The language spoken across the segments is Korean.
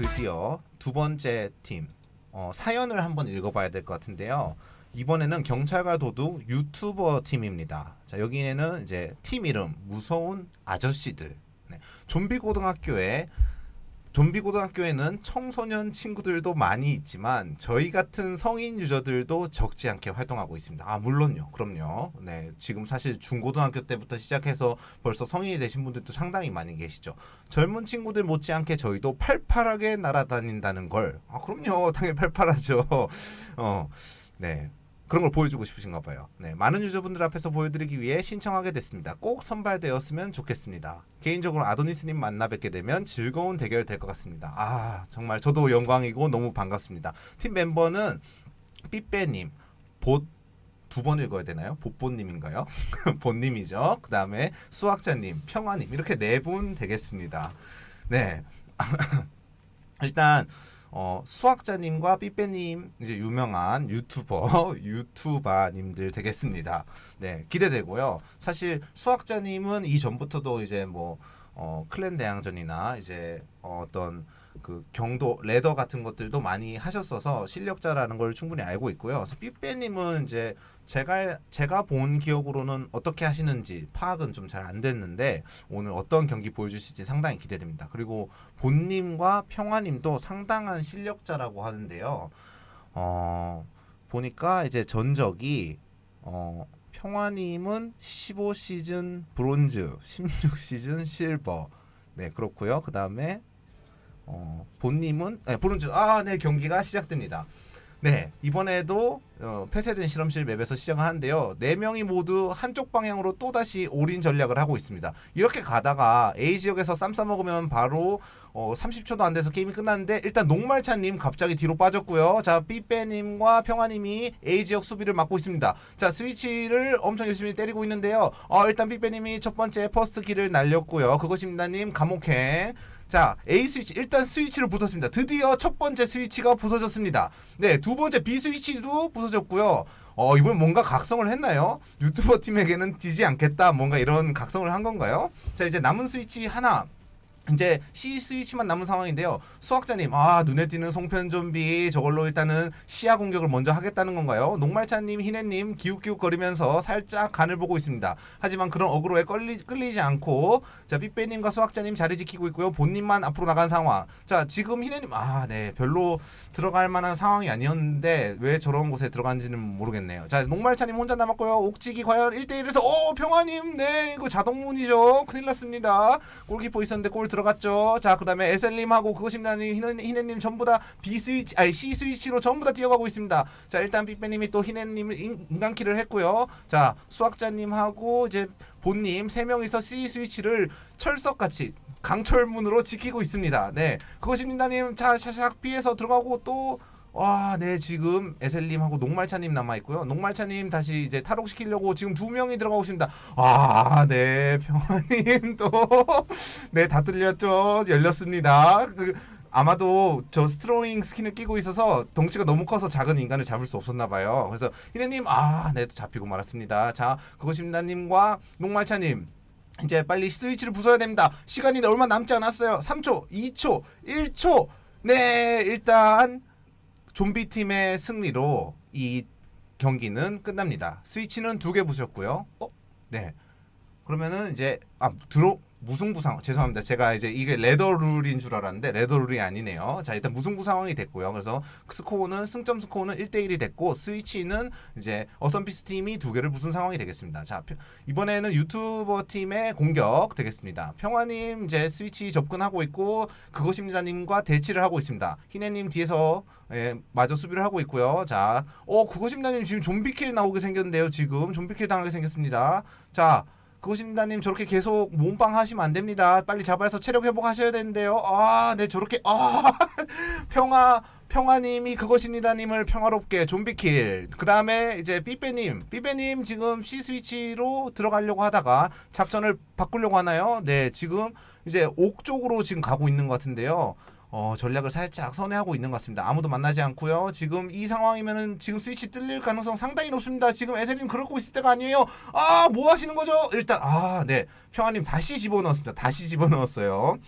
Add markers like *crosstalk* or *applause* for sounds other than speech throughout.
드디어 두 번째 팀 어, 사연을 한번 읽어봐야 될 것 같은데요. 이번에는 경찰과 도둑 유튜버 팀입니다. 자 여기에는 이제 팀 이름 무서운 아저씨들. 네. 좀비 고등학교에 좀비 고등학교에는 청소년 친구들도 많이 있지만 저희 같은 성인 유저들도 적지 않게 활동하고 있습니다. 아 물론요, 그럼요. 네, 지금 사실 중고등학교 때부터 시작해서 벌써 성인이 되신 분들도 상당히 많이 계시죠. 젊은 친구들 못지않게 저희도 팔팔하게 날아다닌다는 걸. 아 그럼요, 당연히 팔팔하죠. *laughs* 어, 네. 그런 걸 보여주고 싶으신가 봐요. 네, 많은 유저분들 앞에서 보여드리기 위해 신청하게 됐습니다. 꼭 선발되었으면 좋겠습니다. 개인적으로 아도니스님 만나 뵙게 되면 즐거운 대결 될 것 같습니다. 아, 정말 저도 영광이고 너무 반갑습니다. 팀 멤버는 삐빼님, 봇, 두번 읽어야 되나요? 보뽀님인가요? 보님이죠. *laughs* 그 다음에 수학자님, 평화님 이렇게 네 분 되겠습니다. 네. *laughs* 일단 어, 수학자님과 삐빼님 이제 유명한 유튜버 *laughs* 유튜버님들 되겠습니다. 네 기대되고요. 사실 수학자님은 이 전부터도 이제 뭐 어, 클랜 대항전이나 이제 어, 어떤 그 경도 레더 같은 것들도 많이 하셨어서 실력자라는 걸 충분히 알고 있고요. 삐빼님은 이제 제가 제가 본 기억으로는 어떻게 하시는지 파악은 좀 잘 안 됐는데 오늘 어떤 경기 보여주실지 상당히 기대됩니다. 그리고 본님과 평화님도 상당한 실력자라고 하는데요. 어 보니까 이제 전적이 어 평화님은 15시즌 브론즈, 16시즌 실버. 네 그렇고요. 그 다음에 어, 본님은 네, 브론즈 아네 경기가 시작됩니다. 네 이번에도 어, 폐쇄된 실험실 map에서 시작을 하는데요. 네 명이 모두 한쪽 방향으로 또 다시 올인 전략을 하고 있습니다. 이렇게 가다가 A 지역에서 쌈 싸먹으면 바로 어, 30초도 안 돼서 게임이 끝났는데 일단 녹말차님 갑자기 뒤로 빠졌고요. 자 삐빼님과 평화님이 A 지역 수비를 맡고 있습니다. 자 스위치를 엄청 열심히 때리고 있는데요. 어, 일단 삐빼님이 첫 번째 first kill을 날렸고요. 그것입니다님 감옥행. 자 A 스위치 일단 스위치를 부쉈습니다. 드디어 첫 번째 스위치가 부서졌습니다. 네두 번째 B 스위치도 부서 졌고요. 어 이번 뭔가 각성을 했나요? 유튜버 팀에게는 지지 않겠다 뭔가 이런 각성을 한 건가요? 자 이제 남은 스위치 하나 이제 C 스위치만 남은 상황인데요. 수학자님, 아 눈에 띄는 송편 좀비 저걸로 일단은 시야 공격을 먼저 하겠다는 건가요? 녹말차님, 희네님 기웃기웃거리면서 살짝 간을 보고 있습니다. 하지만 그런 어그로에 끌리, 끌리지 않고 자 삐빼님과 수학자님 자리 지키고 있고요. 본님만 앞으로 나간 상황. 자 지금 희네님, 아 네 별로 들어갈 만한 상황이 아니었는데 왜 저런 곳에 들어간지는 모르겠네요. 자 녹말차님 혼자 남았고요. 옥지기 과연 1대1에서 오 평화님, 네 이거 자동문이죠. 큰일 났습니다. 골키퍼 있었는데 골 들어갔죠. 자, 그 다음에 에셀님하고 그것입니다님, 희네, 희네님 전부 다 B 스위치, 아니 C 스위치로 전부 다 뛰어가고 있습니다. 자, 일단 빅배님이 또 희네님을 인간키를 했고요. 자, 수학자님하고 이제 본님 세 명이서 C 스위치를 철석같이 강철문으로 지키고 있습니다. 네, 그것입니다님, 자, 샤샥 피해서 들어가고 또 와, 네, 지금 에셀님하고 녹말차님 남아있고요. 녹말차님 다시 이제 탈옥시키려고 지금 두 명이 들어가고 있습니다. 아, 네, 평화님 또, *laughs* 네, 다 뚫렸죠. 열렸습니다. 그, 아마도 저 스트로잉 스킨을 끼고 있어서 덩치가 너무 커서 작은 인간을 잡을 수 없었나 봐요. 그래서 희네님, 아, 네, 또 잡히고 말았습니다. 자, 그것입니다님과 녹말차님. 이제 빨리 스위치를 부숴야 됩니다. 시간이 얼마 남지 않았어요. 3초, 2초, 1초. 네, 일단 좀비 팀의 승리로 이 경기는 끝납니다. 스위치는 두 개 부셨고요. 어? 네. 그러면은 이제 아 들어 무승부 상황 죄송합니다. 제가 이제 이게 ladder 룰인 줄 알았는데 ladder 룰이 아니네요. 자 일단 무승부 상황이 됐고요. 그래서 스코어는 승점 스코어는 1대1이 됐고 스위치는 이제 어썸피스 팀이 두 개를 부순 상황이 되겠습니다. 자 이번에는 유튜버 팀의 공격 되겠습니다. 평화님 이제 스위치 접근하고 있고 그것입니다님과 대치를 하고 있습니다. 희네님 뒤에서 예, 마저 수비를 하고 있고요. 자, 어 그것입니다님 지금 좀비킬 나오게 생겼는데요. 지금 좀비킬 당하게 생겼습니다. 자. 그것입니다님 저렇게 계속 몸빵 하시면 안 됩니다. 빨리 잡아서 체력 회복하셔야 되는데요. 아, 네 저렇게 아 *laughs* 평화 평화님이 그것입니다님을 평화롭게 좀비킬. 그 다음에 이제 삐빼님, 삐빼님 지금 C 스위치로 들어가려고 하다가 작전을 바꾸려고 하나요? 네, 지금 이제 옥 쪽으로 지금 가고 있는 것 같은데요. 어, 전략을 살짝 선회하고 있는 것 같습니다. 아무도 만나지 않고요. 지금 이 상황이면은 지금 스위치 뚫릴 가능성 상당히 높습니다. 지금 에셀님 그러고 있을 때가 아니에요. 아, 뭐 하시는 거죠? 일단 아, 네. 평화님 다시 집어넣었습니다. 다시 집어넣었어요.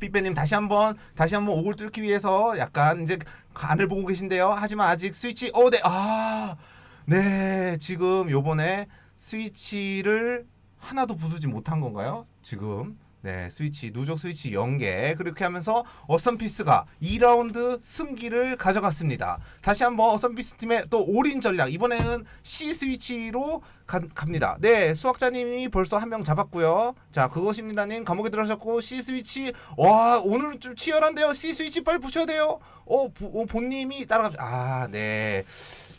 삐빼님 다시 한번 다시 한번 옥을 뚫기 위해서 약간 이제 간을 보고 계신데요. 하지만 아직 스위치 어, 네. 아. 네. 지금 요번에 스위치를 하나도 부수지 못한 건가요? 지금 네, 스위치 누적 스위치 0개 그렇게 하면서 어썸피스가 2라운드 승기를 가져갔습니다. 다시 한번 어썸피스 팀의 또 올인 전략 이번에는 C 스위치로 가, 갑니다. 네, 수학자님이 벌써 한 명 잡았고요. 자, 그것입니다님 감옥에 들어가셨고 C 스위치 와 오늘 좀 치열한데요. C 스위치 빨리 부셔야 돼요. 어, 보, 어 본님이 따라가 아, 네.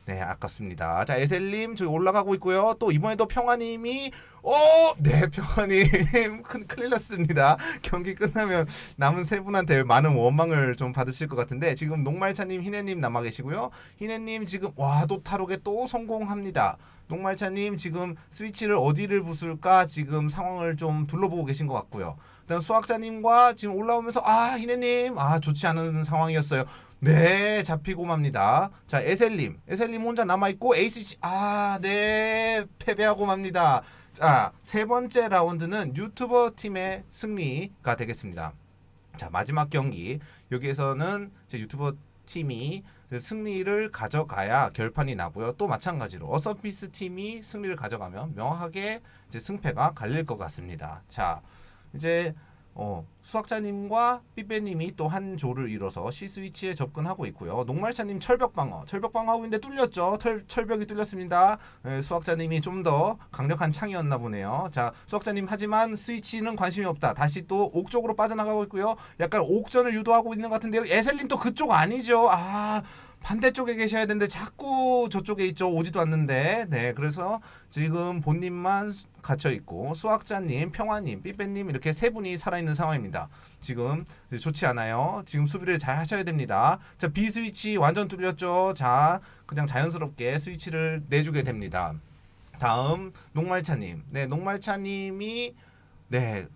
네, 아깝습니다. 자, 에셀님 저기 올라가고 있고요. 또 이번에도 평화님이 어, 네, *laughs* 평화님 큰 큰일 났습니다. 경기 끝나면 남은 세 분한테 많은 원망을 좀 받으실 것 같은데 지금 녹말차님, 희네님 남아 계시고요. 희네님 지금 와, 또 타록에 또 성공합니다. 녹말차님 지금 스위치를 어디를 부술까 지금 상황을 좀 둘러보고 계신 것 같고요. 수학자님과 지금 올라오면서 아 희네님 아 좋지 않은 상황이었어요. 네 잡히고 맙니다. 자 에셀님 에셀님 혼자 남아 있고 에이스지 아네 패배하고 맙니다. 자 세 번째 라운드는 유튜버 팀의 승리가 되겠습니다. 자 마지막 경기 여기에서는 제 유튜버 팀이 승리를 가져가야 결판이 나고요. 또 마찬가지로 어서피스 팀이 승리를 가져가면 명확하게 이제 승패가 갈릴 것 같습니다. 자 이제 어, 수학자님과 삐빼님이 또 한 조를 이뤄서 C 스위치에 접근하고 있고요. 녹말차님 철벽 방어, 철벽 방어하고 있는데 뚫렸죠. 철, 철벽이 뚫렸습니다. 예, 수학자님이 좀 더 강력한 창이었나 보네요. 자, 수학자님 하지만 스위치는 관심이 없다. 다시 또 옥 쪽으로 빠져나가고 있고요. 약간 옥전을 유도하고 있는 것 같은데요. 에셀님 또 그쪽 아니죠. 아. 반대쪽에 계셔야 되는데 자꾸 저쪽에 있죠. 오지도 않는데. 네, 그래서 지금 본인만 갇혀 있고 수학자님, 평화님, 삐빼님 이렇게 세 분이 살아있는 상황입니다. 지금 좋지 않아요. 지금 수비를 잘 하셔야 됩니다. 자, B 스위치 완전 뚫렸죠. 자, 그냥 자연스럽게 스위치를 내주게 됩니다. 다음 녹말차님. 네, 녹말차님이 네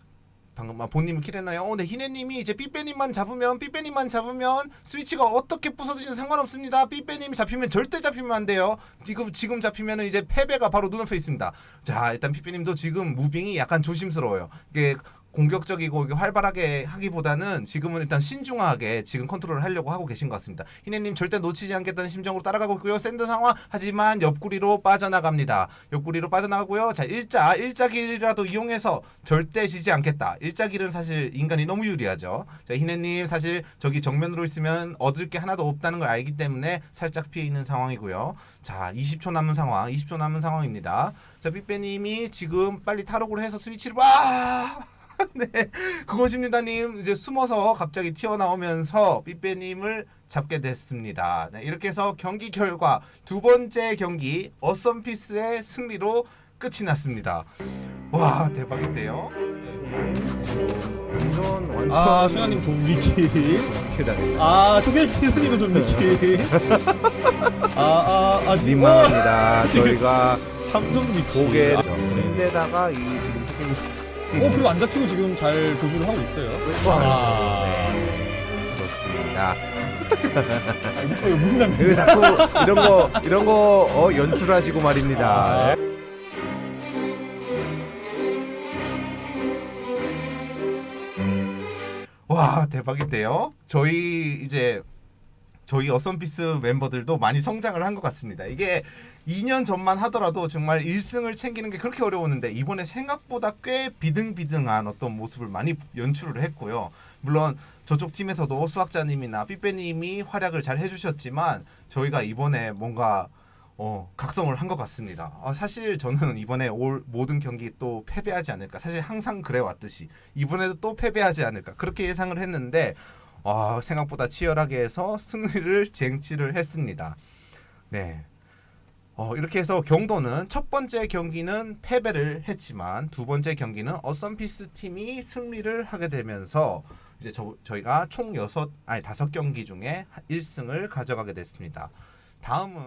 방금 아, 본님은 킬했나요? 어, 네 희네님이 이제 삐빼님만 잡으면 삐빼님만 잡으면 스위치가 어떻게 부서지든 상관없습니다. 삐빼님이 잡히면 절대 잡히면 안 돼요. 지금 지금 잡히면은 이제 패배가 바로 눈앞에 있습니다. 자 일단 삐빼님도 지금 moving이 약간 조심스러워요. 이게 공격적이고 활발하게 하기보다는 지금은 일단 신중하게 지금 컨트롤을 하려고 하고 계신 것 같습니다. 희네님 절대 놓치지 않겠다는 심정으로 따라가고 있고요. 샌드 상황 하지만 옆구리로 빠져나갑니다. 옆구리로 빠져나가고요. 자 일자 일자길이라도 이용해서 절대 지지 않겠다. 일자길은 사실 인간이 너무 유리하죠. 자 희네님 사실 저기 정면으로 있으면 얻을 게 하나도 없다는 걸 알기 때문에 살짝 피해 있는 상황이고요. 자 20초 남은 상황, 20초 남은 상황입니다. 자 삐빼님이 지금 빨리 탈옥을 해서 스위치를 와. *laughs* 네, 그것입니다님 이제 숨어서 갑자기 튀어나오면서 삐빼님을 잡게 됐습니다. 네, 이렇게 해서 경기 결과 두 번째 경기 어썸피스의 승리로 끝이 났습니다. 와 대박인데요. 완전 완전 아 수현님 좀비키. 아 초계피스님은 좀비키 아아 지금 민망합니다. 저희가 3점 비키 고개를 아, 네. 데다가 이 지금 쇼핑 어 그리고 안 잡히고 지금 잘 도주를 하고 있어요 아. 네, 그렇습니다. 아, 이거 무슨 장면 그 자꾸 이런 거 이런 거 어, 연출하시고 말입니다. 아. 와 대박인데요. 저희 이제 저희 어썸피스 멤버들도 많이 성장을 한 것 같습니다. 이게 2년 전만 하더라도 정말 1승을 챙기는 게 그렇게 어려웠는데 이번에 생각보다 꽤 비등비등한 어떤 모습을 많이 연출을 했고요. 물론 저쪽 팀에서도 수학자님이나 삐빼님이 활약을 잘 해주셨지만 저희가 이번에 뭔가 어, 각성을 한 것 같습니다. 아, 사실 저는 이번에 올 모든 경기 또 패배하지 않을까. 사실 항상 그래 왔듯이 이번에도 또 패배하지 않을까. 그렇게 예상을 했는데 아, 생각보다 치열하게 해서 승리를 쟁취를 했습니다. 네. 어, 이렇게 해서 경도는 첫 번째 경기는 패배를 했지만 두 번째 경기는 어썸피스 팀이 승리를 하게 되면서 이제 저, 저희가 총 여섯 아니 다섯 경기 중에 1승을 가져가게 됐습니다. 다음은